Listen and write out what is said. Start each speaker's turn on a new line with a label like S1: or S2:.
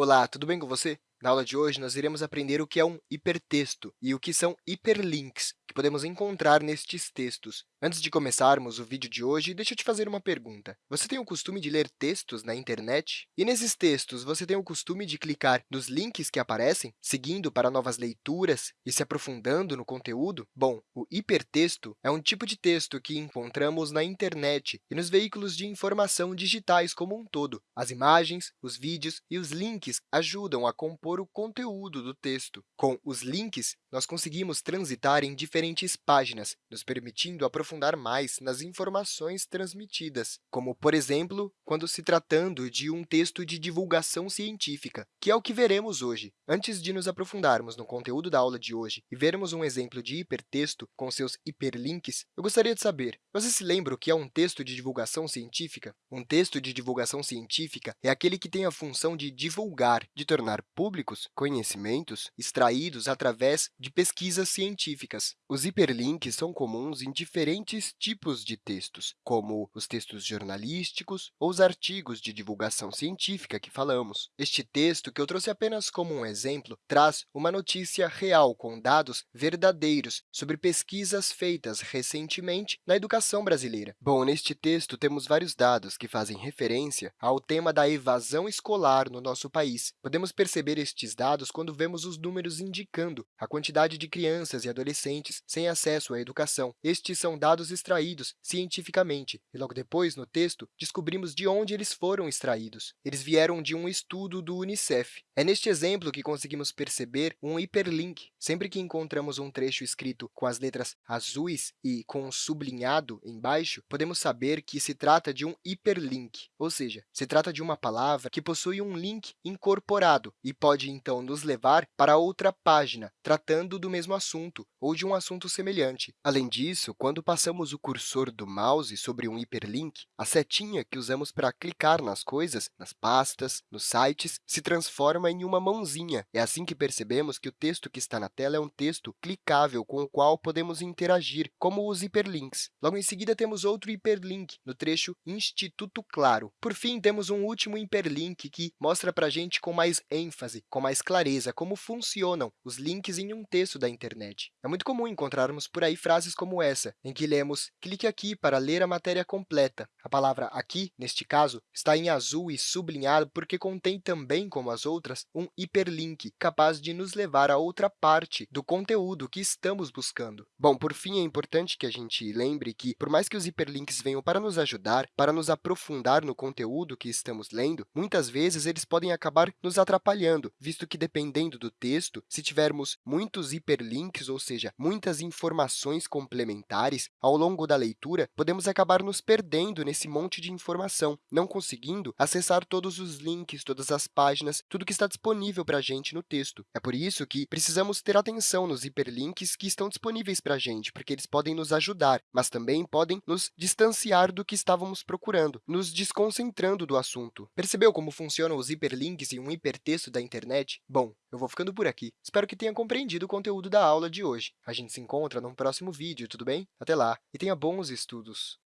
S1: Olá, tudo bem com você? Na aula de hoje, nós iremos aprender o que é um hipertexto e o que são hiperlinks, podemos encontrar nestes textos. Antes de começarmos o vídeo de hoje, deixa eu te fazer uma pergunta. Você tem o costume de ler textos na internet? E nesses textos, você tem o costume de clicar nos links que aparecem, seguindo para novas leituras e se aprofundando no conteúdo? Bom, o hipertexto é um tipo de texto que encontramos na internet e nos veículos de informação digitais como um todo. As imagens, os vídeos e os links ajudam a compor o conteúdo do texto. Com os links, nós conseguimos transitar em diferentes páginas, nos permitindo aprofundar mais nas informações transmitidas, como, por exemplo, quando se tratando de um texto de divulgação científica, que é o que veremos hoje. Antes de nos aprofundarmos no conteúdo da aula de hoje e vermos um exemplo de hipertexto com seus hiperlinks, eu gostaria de saber, você se lembra o que é um texto de divulgação científica? Um texto de divulgação científica é aquele que tem a função de divulgar, de tornar públicos conhecimentos extraídos através de pesquisas científicas. Os hiperlinks são comuns em diferentes tipos de textos, como os textos jornalísticos ou os artigos de divulgação científica que falamos. Este texto, que eu trouxe apenas como um exemplo, traz uma notícia real com dados verdadeiros sobre pesquisas feitas recentemente na educação brasileira. Bom, neste texto, temos vários dados que fazem referência ao tema da evasão escolar no nosso país. Podemos perceber estes dados quando vemos os números indicando a quantidade de crianças e adolescentes sem acesso à educação. Estes são dados extraídos cientificamente, e logo depois, no texto, descobrimos de onde eles foram extraídos. Eles vieram de um estudo do Unicef. É neste exemplo que conseguimos perceber um hiperlink. Sempre que encontramos um trecho escrito com as letras azuis e com um sublinhado embaixo, podemos saber que se trata de um hiperlink, ou seja, se trata de uma palavra que possui um link incorporado e pode, então, nos levar para outra página, tratando do mesmo assunto ou de um assunto semelhante. Além disso, quando passamos o cursor do mouse sobre um hiperlink, a setinha que usamos para clicar nas coisas, nas pastas, nos sites, se transforma em uma mãozinha. É assim que percebemos que o texto que está na tela é um texto clicável com o qual podemos interagir, como os hiperlinks. Logo em seguida, temos outro hiperlink no trecho Instituto Claro. Por fim, temos um último hiperlink que mostra para a gente com mais ênfase, com mais clareza, como funcionam os links em um texto da internet. É muito comum encontrarmos por aí frases como essa, em que lemos clique aqui para ler a matéria completa. A palavra aqui, neste caso, está em azul e sublinhado porque contém também, como as outras, um hiperlink, capaz de nos levar a outra parte do conteúdo que estamos buscando. Bom, por fim, é importante que a gente lembre que, por mais que os hiperlinks venham para nos ajudar, para nos aprofundar no conteúdo que estamos lendo, muitas vezes eles podem acabar nos atrapalhando, visto que, dependendo do texto, se tivermos muito muitos hiperlinks, ou seja, muitas informações complementares, ao longo da leitura, podemos acabar nos perdendo nesse monte de informação, não conseguindo acessar todos os links, todas as páginas, tudo que está disponível para a gente no texto. É por isso que precisamos ter atenção nos hiperlinks que estão disponíveis para a gente, porque eles podem nos ajudar, mas também podem nos distanciar do que estávamos procurando, nos desconcentrando do assunto. Percebeu como funcionam os hiperlinks em um hipertexto da internet? Bom, eu vou ficando por aqui. Espero que tenha compreendido o conteúdo da aula de hoje. A gente se encontra num próximo vídeo, tudo bem? Até lá e tenha bons estudos!